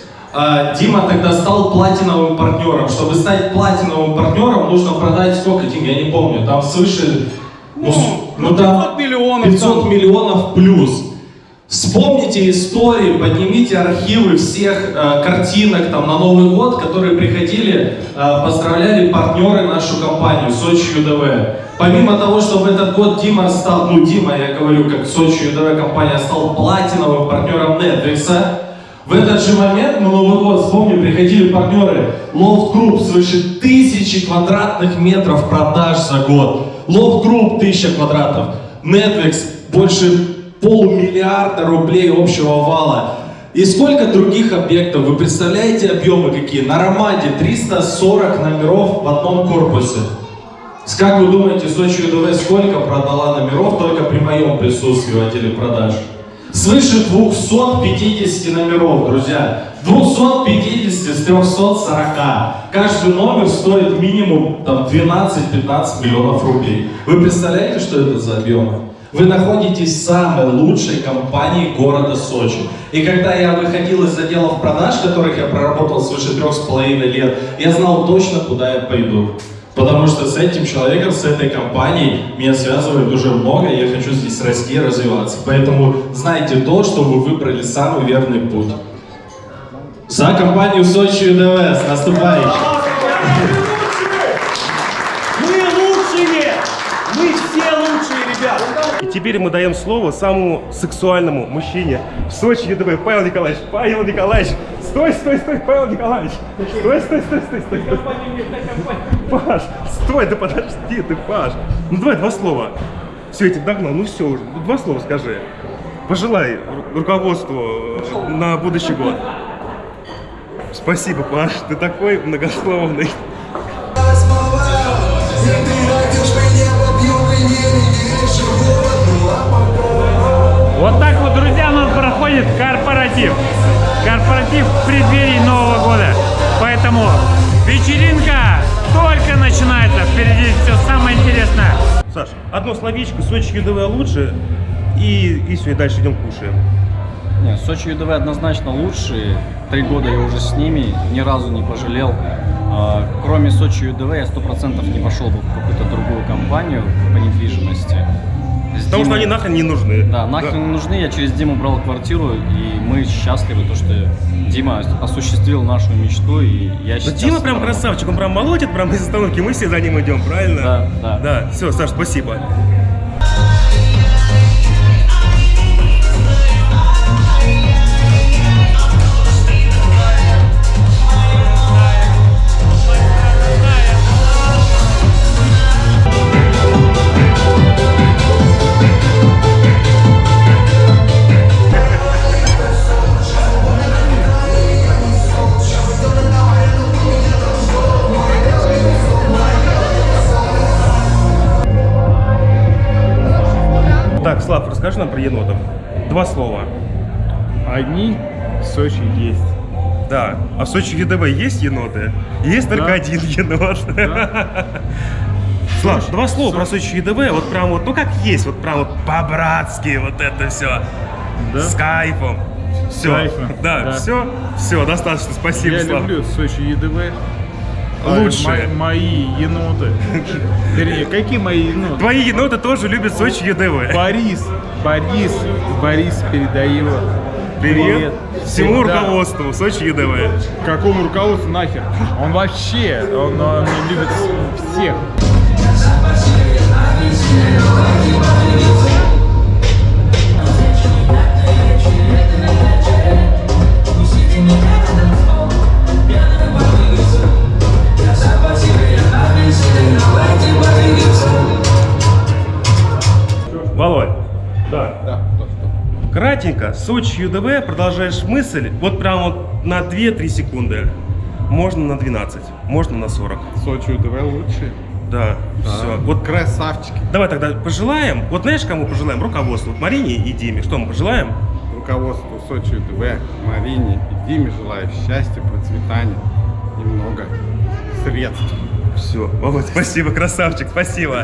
Дима тогда стал платиновым партнером. Чтобы стать платиновым партнером, нужно продать сколько денег, я не помню, там свыше... Ну, с- ну, там 500 миллионов 500 миллионов плюс. Вспомните истории, поднимите архивы всех э, картинок там на Новый год, которые приходили, э, поздравляли партнеры нашу компанию Сочи ЮДВ. Помимо того, что в этот год Дима стал, ну Дима, я говорю, как Сочи ЮДВ компания стал платиновым партнером Netflix, в этот же момент на Новый год, вспомню, приходили партнеры Loft Group свыше тысячи квадратных метров продаж за год. Loft Group тысяча квадратов. Netflix больше полмиллиарда рублей общего вала. И сколько других объектов? Вы представляете объемы какие? На Ромаде 340 номеров в одном корпусе. Как вы думаете, Сочи ЮДВ сколько продала номеров только при моем присутствии в отделе продаж? Свыше 250 номеров, друзья. 250 с 340. Каждый номер стоит минимум там, 12-15 миллионов рублей. Вы представляете, что это за объемы? Вы находитесь в самой лучшей компании города Сочи. И когда я выходил из отделов продаж, которых я проработал свыше трех с половиной лет, я знал точно, куда я пойду. Потому что с этим человеком, с этой компанией меня связывает уже много, и я хочу здесь расти и развиваться. Поэтому знайте то, что вы выбрали самый верный путь. За компанию Сочи ЮДВ с наступающим! Мы лучшие! Мы все лучшие, ребят! И теперь мы даем слово самому сексуальному мужчине в Сочи ЮДВ. Павел Николаевич, Павел Николаевич, стой, стой, стой, Павел Николаевич. Стой, стой, стой, стой, стой. Паш, стой, да подожди ты, Паш. Ну давай два слова. Все, я тебя догнал, ну все уже, два слова скажи. Пожелай ру- руководству э, на будущий год. Спасибо, Паш, ты такой многословный. Вот так вот, друзья, у нас проходит корпоратив. Корпоратив в преддверии Нового года. Поэтому вечеринка только начинается. Впереди все самое интересное. Саш, одно словечко, Сочи ЮДВ лучше, и, и все, и дальше идем кушаем. Нет, Сочи ЮДВ однозначно лучшие. Три года я уже с ними, ни разу не пожалел. А, Кроме Сочи ЮДВ я сто процентов не пошел бы в какую-то другую компанию по недвижимости. Потому что они нахрен не нужны. Да, нахрен не нужны. Я через Диму брал квартиру, и мы счастливы, то, что Дима осуществил нашу мечту, и я сейчас... Дима прям красавчик, он прям молотит прям из остановки, мы все за ним идем, правильно? Да, да. Да, все, Саш, спасибо. Нам про енотов. Два слова. Одни в Сочи есть. Да. А в Сочи ЕДВ есть еноты? Есть только Да. один енот. Слав, два слова про Сочи ЕДВ, вот прям вот, ну как есть, вот прям вот по-братски вот это все. Да? С кайфом. Все. кайфом, Да, да. все, все, достаточно. Спасибо, Я Слав. люблю Сочи ЕДВ. Лучшие. мо- мои еноты. Вернее, какие мои еноты? Твои еноты тоже любят Сочи ЕДВ. Борис, Борис, Борис, передай его. Привет всему Да. руководству Сочи ЕДВ. Какому руководству нахер? Он вообще, он, он любит всех. Кратенько, Сочи ЮДВ, продолжаешь мысль, вот прям вот на 2-3 секунды. Можно на 12, можно на 40. Сочи УДВ лучшие. Да, все. Вот Красавчики. давай тогда пожелаем. Вот знаешь, кому пожелаем? Руководству. Вот Марине и Диме. Что мы пожелаем? Руководству Сочи УДВ, Марине и Диме желаю счастья, процветания и много средств. Все, Володь, спасибо, красавчик, спасибо.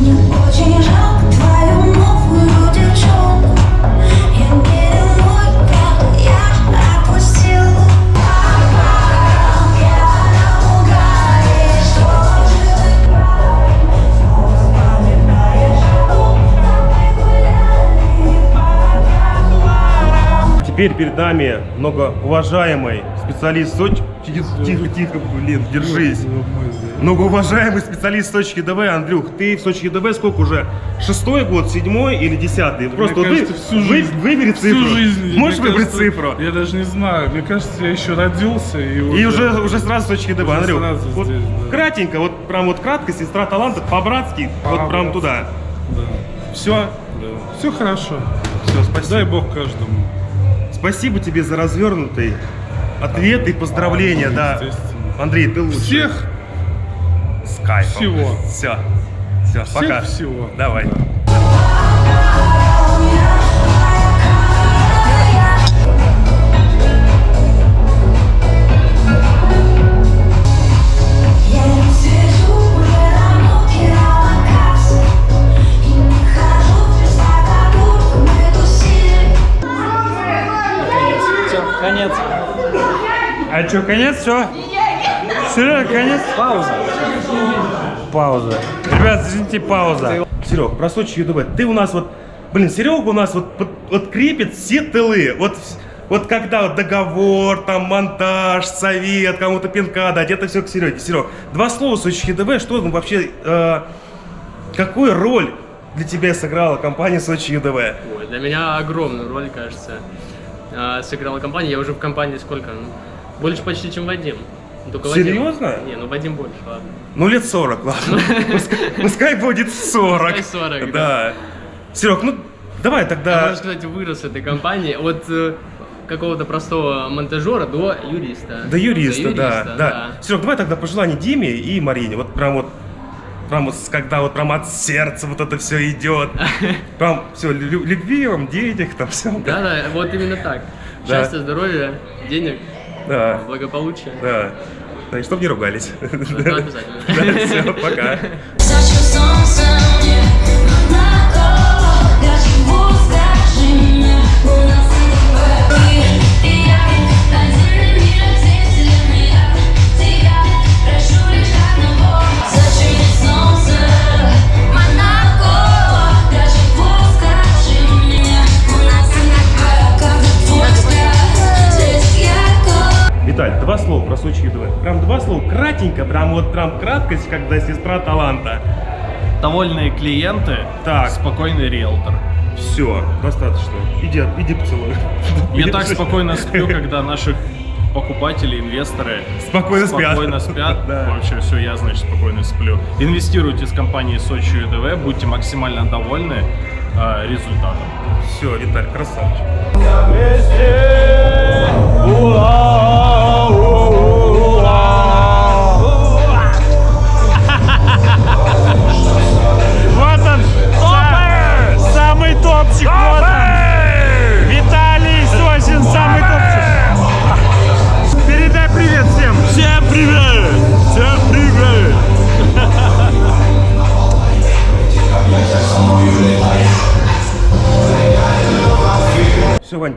Мне очень жалко твою новую Теперь перед нами многоуважаемый специалист Сочи. Тихо, тихо, блин, держись. Многоуважаемый специалист Сочи ЕДВ, Андрюх, ты в Сочи ЕДВ сколько уже? Шестой год, седьмой или десятый? Просто вот кажется, вы- всю вы- жизнь. выбери Всю цифру. жизнь. Можешь Мне выбрать кажется, цифру? Я даже не знаю. Мне кажется, я еще родился и уже... И уже, уже сразу Сочи Уже Андрюх. вот здесь, да. Кратенько, вот прям вот кратко, сестра таланта, по-братски, вот прям туда. Да. Все? Все хорошо. Все, спасибо. Дай бог каждому. Спасибо тебе за развернутый ответ и поздравления, да. Андрей, ты лучший. Всех С кайфом. всего. Все. Все, Всех пока. всего. Давай. Я А что, конец, все? Серега, конец? Пауза. Пауза. Ребят, извините, пауза. Серег, про Сочи ЮДВ. Ты у нас вот, блин, Серега у нас вот, вот, вот крепит все тылы. Вот, вот когда вот договор, там монтаж, совет, кому-то пинка дать, это все к Сереге. Серег, два слова Сочи ЮДВ, что ну, вообще, э, какую роль для тебя сыграла компания Сочи ЮДВ? Ой, для меня огромную роль, кажется, а, сыграла компания. Я уже в компании сколько? Ну, больше почти, чем Вадим. Только Вадим- Серьезно? Не, ну Вадим больше, ладно. Ну, лет 40, ладно. Пускай, будет 40. Пускай 40, Да. Серег, ну, давай Я, тогда... можно сказать, вырос этой компании от э, какого-то простого монтажера до юриста. До юриста, До да, юриста, да. Серег, давай тогда пожелание Диме и Марине. Вот прям вот, прям вот, когда вот прям от сердца вот это все идет. Прям все, любви вам, денег, там все. Да, да, вот именно так. Да. Счастья, здоровья, денег, Да. благополучия. Да. Да, и чтоб не ругались. Да, обязательно. Да, все, пока. Для чего, скажи мне, у нас Виталь, два слова про Сочи ЮДВ. Прям два слова, кратенько, прям вот прям краткость, когда сестра таланта. Довольные клиенты, так. спокойный риэлтор. Все, достаточно. Иди, иди поцелуй. Я так спокойно сплю, когда наши покупатели, инвесторы Спокойно спят. спокойно спят. Да. Вообще все, я, значит, спокойно сплю. Инвестируйте с компанией Сочи ЮДВ, будьте максимально довольны э, результатом. Все, Виталь, красавчик. Вот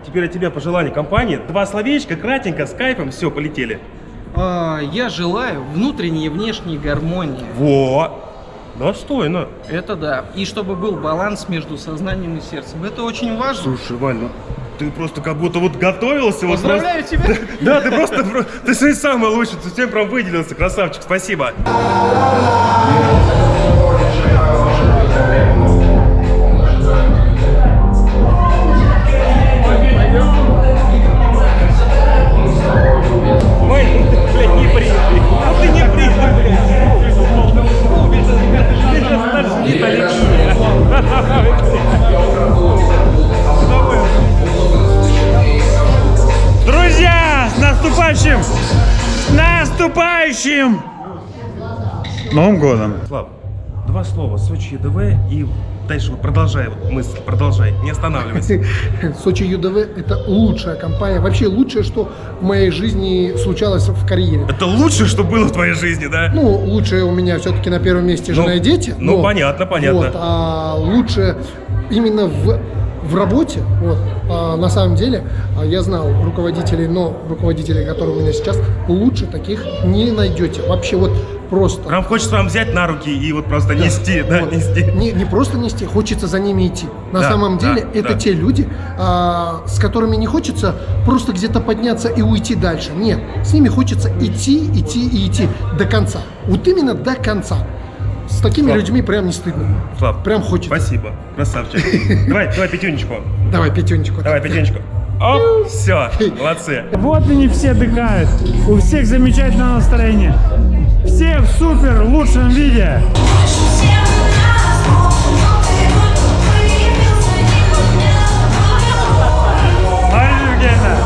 теперь от тебя пожелание компании. Два словечка, кратенько, с кайфом, все, полетели. А, Я желаю внутренней и внешней гармонии. Во! Достойно. Это да. И чтобы был баланс между сознанием и сердцем. Это очень важно. Слушай, Вань, ну ты просто как будто вот готовился. вот Поздравляю просто- тебя. Да, ты просто, про- ты сегодня самый лучший, ты всем прям выделился, красавчик, спасибо. Друзья, с наступающим! С наступающим! Новым годом! Слав, два слова, Сочи ЕДВ и дальше вот продолжай вот мысль, продолжай, не останавливайся. Сочи ЮДВ – это лучшая компания, вообще лучшее, что в моей жизни случалось в карьере. Это лучшее, что было в твоей жизни, да? Ну, лучшее у меня все-таки на первом месте жена Ну, и дети. ну, но- понятно, понятно. Вот, а лучше именно в, в работе, вот, а на самом деле, а я знал руководителей, но руководителей, которые у меня сейчас, лучше таких не найдете. Вообще вот просто. Прям хочется вам взять на руки и вот просто нести, да, Вот. нести. Не, не просто нести, хочется за ними идти. На Да, самом деле, да, это да. те люди, а, с которыми не хочется просто где-то подняться и уйти дальше. Нет, с ними хочется идти, идти и идти до конца. Вот именно до конца. С такими Слав. людьми прям не стыдно. Слав, Прям хочется. Спасибо, красавчик. Давай, давай пятюнечку. Давай, пятюнечку. Давай пятюнечку. Оп, все, молодцы. Вот они все отдыхают. У всех замечательное настроение. Все в супер лучшем виде. Марина.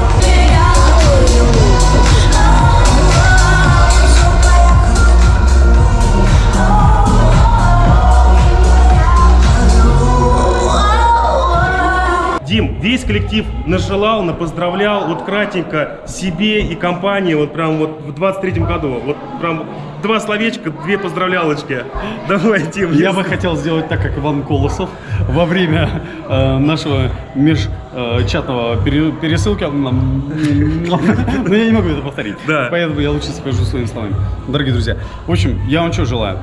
Дим, весь коллектив нажелал, напоздравлял, вот кратенько себе и компании, вот прям вот в 23-м году, вот прям два словечка, две поздравлялочки. Давай, Дим. Я бы хотел сделать так, как Иван Колосов во время э, нашего межчатного пересылки. Но я не могу это повторить. Да. Поэтому я лучше скажу своими словами. Дорогие друзья, в общем, я вам что желаю?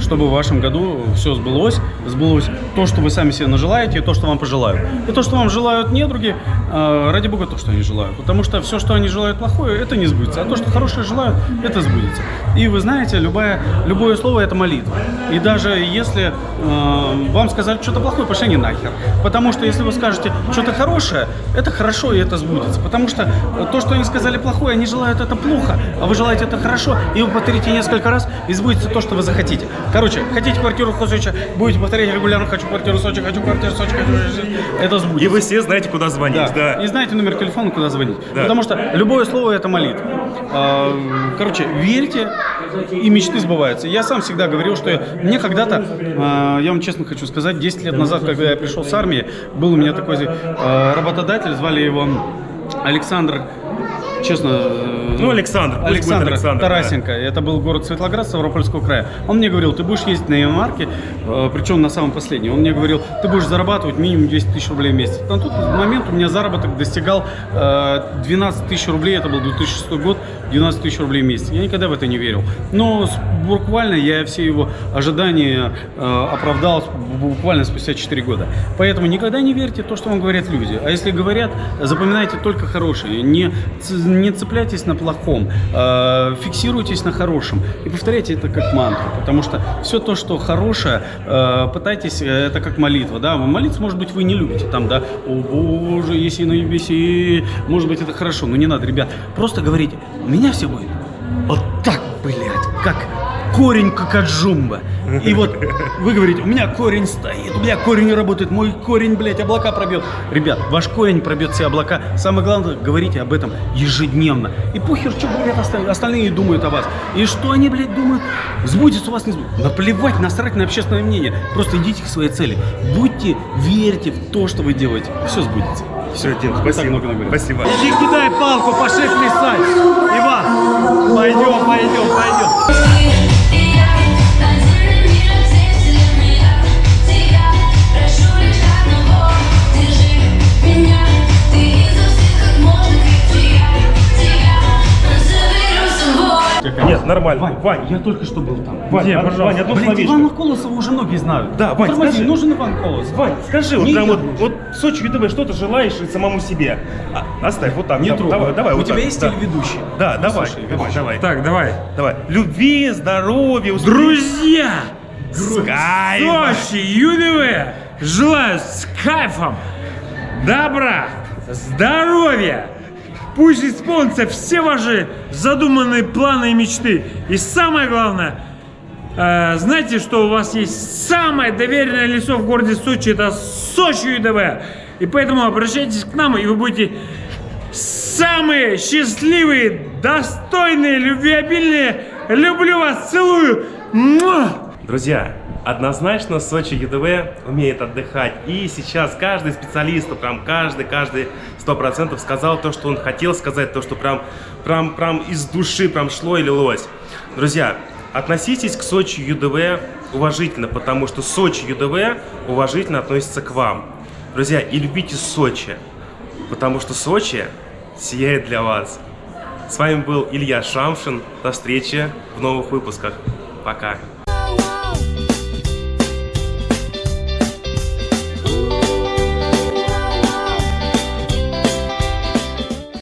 Чтобы в вашем году все сбылось, сбылось то, что вы сами себе нажелаете, и то, что вам пожелают. И то, что вам желают недруги, э, ради бога, то, что они желают. Потому что все, что они желают плохое, это не сбудется. А то, что хорошее желают, это сбудется. И вы знаете, любое, любое слово это молитва. И даже если э, вам сказать что-то плохое, пошли они нахер. Потому что если вы скажете что-то хорошее, это хорошо и это сбудется. Потому что то, что они сказали плохое, они желают это плохо, а вы желаете это хорошо, и вы повторите несколько раз, и сбудется то, что вы захотите. Короче, хотите квартиру в Сочи, будете повторять регулярно, хочу квартиру в Сочи, хочу квартиру в Сочи, хочу... это сбудется. И вы все знаете, куда звонить, да. И знаете номер телефона, куда звонить. Да. Потому что любое слово это молитва. А, Короче, верьте, и мечты сбываются. Я сам всегда говорил, что я- мне когда-то, а, я вам честно хочу сказать, 10 лет назад, когда я пришел с армии, был у меня такой а, работодатель, звали его Александр, честно... э, Ну, Александр, Александр, Александр, да. Тарасенко. Это был город Светлоград Ставропольского края. Он мне говорил, ты будешь ездить на иномарке, э, причем на самом последнем. Он мне говорил, ты будешь зарабатывать минимум 200 тысяч рублей в месяц. На тот момент у меня заработок достигал э, 12 тысяч рублей, это был 2006 год, 12 тысяч рублей в месяц. Я никогда в это не верил. Но буквально я все его ожидания э, оправдал буквально спустя 4 года. Поэтому никогда не верьте то, что вам говорят люди. А если говорят, запоминайте только хорошее. Не, не цепляйтесь на плохом. э, фиксируйтесь на хорошем. И повторяйте это как мантру. Потому что все то, что хорошее, э, пытайтесь, э, это как молитва. Да? Молиться, может быть, вы не любите. Там, да, о боже, если на небесе, может быть, это хорошо. Но не надо, ребят. Просто говорите, у меня все будет вот так, блядь, как корень кокаджумба. И вот вы говорите, у меня корень стоит, у меня корень не работает, мой корень, блядь, облака пробьет. Ребят, ваш корень пробьет все облака. Самое главное, говорите об этом ежедневно. И похер, что говорят остальные, остальные думают о вас. И что они, блядь, думают, сбудется у вас, не сбудется. Наплевать, насрать на общественное мнение. Просто идите к своей цели. Будьте, верьте в то, что вы делаете. Все сбудется. Все, Дим, спасибо. Спасибо. Иди кидай палку, пошли плясать. Иван, Нет, нормально. Вань, я только что был там. Вань, Где, пожалуйста? Вань, одно словечко. Ивана Колосова уже многие знают. Да, Вань, Тормози, скажи. нужен Иван Колосов. Вань, скажи, вот прям вот, вот в Сочи ЮТВ что ты желаешь и самому себе? А, оставь вот так. Не да, трогай. Давай, давай. У вот тебя так, есть да. телеведущий? Да, Ну, давай, слушай, давай, давай. Так, давай. Давай. Любви, здоровья, успеха. Друзья! С кайфом. Сочи, ЮДВ! Желаю с кайфом добра, здоровья! Пусть исполнятся все ваши задуманные планы и мечты. И самое главное, э, знаете, что у вас есть самое доверенное лицо в городе Сочи, это Сочи ЮДВ. И поэтому обращайтесь к нам, и вы будете самые счастливые, достойные, любвеобильные. Люблю вас, целую. Друзья, однозначно Сочи ЮДВ умеет отдыхать. И сейчас каждый специалист, прям каждый, каждый сто процентов сказал то, что он хотел сказать, то, что прям, прям, прям из души прям шло и лилось. Друзья, относитесь к Сочи ЮДВ уважительно, потому что Сочи ЮДВ уважительно относится к вам. Друзья, и любите Сочи, потому что Сочи сияет для вас. С вами был Илья Шамшин. До встречи в новых выпусках. Пока.